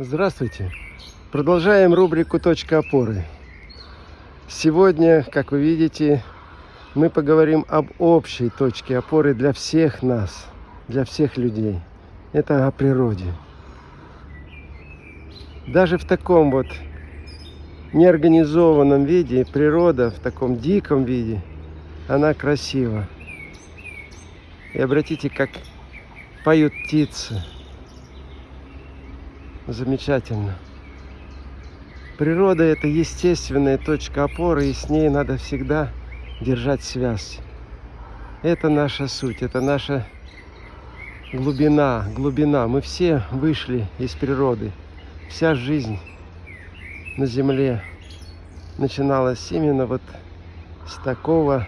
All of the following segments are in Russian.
Здравствуйте! Продолжаем рубрику «Точка опоры». Сегодня, как вы видите, мы поговорим об общей точке опоры для всех нас, для всех людей. Это о природе. Даже в таком вот неорганизованном виде природа, в таком диком виде, она красива. И обратите, как поют птицы. Замечательно. Природа – это естественная точка опоры, и с ней надо всегда держать связь. Это наша суть, это наша глубина, глубина. Мы все вышли из природы. Вся жизнь на земле начиналась именно вот с такого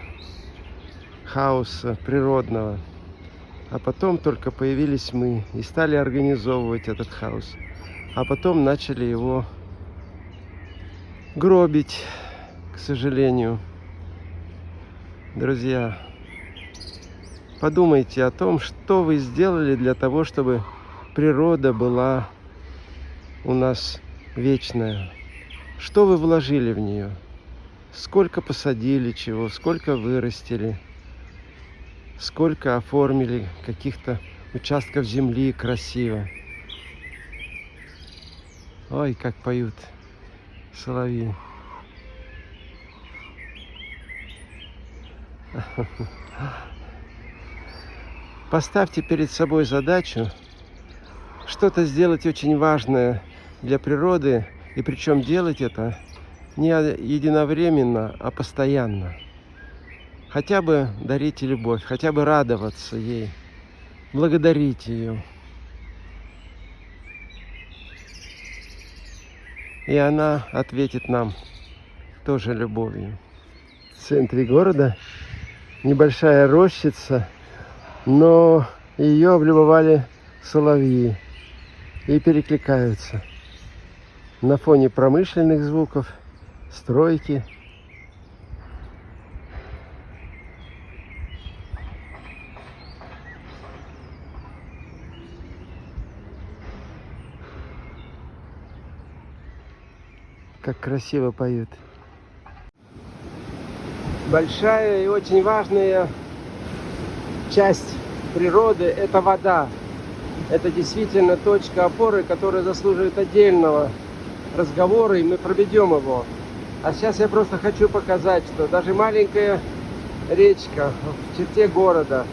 хаоса природного. А потом только появились мы и стали организовывать этот хаос. А потом начали его гробить, к сожалению. Друзья, подумайте о том, что вы сделали для того, чтобы природа была у нас вечная. Что вы вложили в нее? Сколько посадили чего, сколько вырастили, сколько оформили каких-то участков земли красиво. Ой, как поют соловьи. Поставьте перед собой задачу что-то сделать очень важное для природы, и причем делать это не единовременно, а постоянно. Хотя бы дарите любовь, хотя бы радоваться ей, благодарить ее. И она ответит нам тоже любовью. В центре города небольшая рощица, но ее облюбовали соловьи и перекликаются. На фоне промышленных звуков, стройки. Как красиво поют. Большая и очень важная часть природы – это вода. Это действительно точка опоры, которая заслуживает отдельного разговора, и мы проведем его. А сейчас я просто хочу показать, что даже маленькая речка в черте города,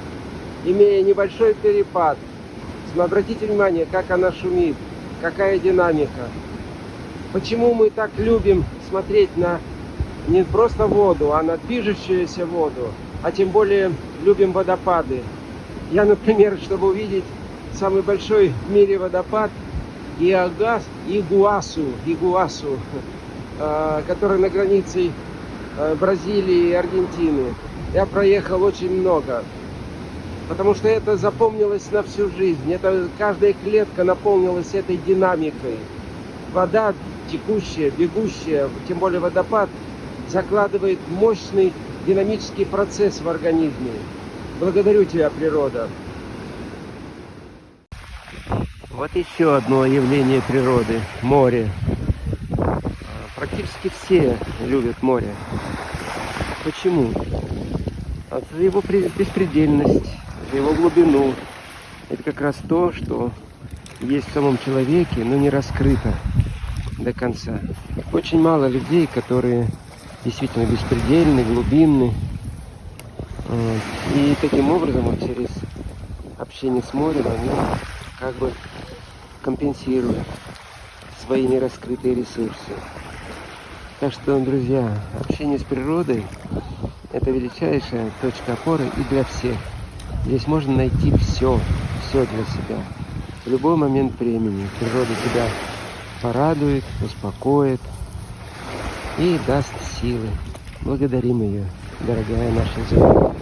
имея небольшой перепад, обратите внимание, как она шумит, какая динамика. Почему мы так любим смотреть на не просто воду, а на движущуюся воду, а тем более любим водопады. Я, например, чтобы увидеть самый большой в мире водопад Иагас, Игуасу, Игуасу, а, который на границе а, Бразилии и Аргентины, я проехал очень много. Потому что это запомнилось на всю жизнь. Это каждая клетка наполнилась этой динамикой. Вода текущая, бегущая, тем более водопад, закладывает мощный динамический процесс в организме. Благодарю тебя, природа. Вот еще одно явление природы – море. Практически все любят море. Почему? За его беспредельность, за его глубину. Это как раз то, что есть в самом человеке, но не раскрыто до конца. Очень мало людей, которые действительно беспредельны, глубинны. И таким образом, вот через общение с морем, они как бы компенсируют свои нераскрытые ресурсы. Так что, друзья, общение с природой – это величайшая точка опоры и для всех. Здесь можно найти все, все для себя. В любой момент времени природа тебя порадует, успокоит и даст силы. Благодарим ее, дорогая наша земля.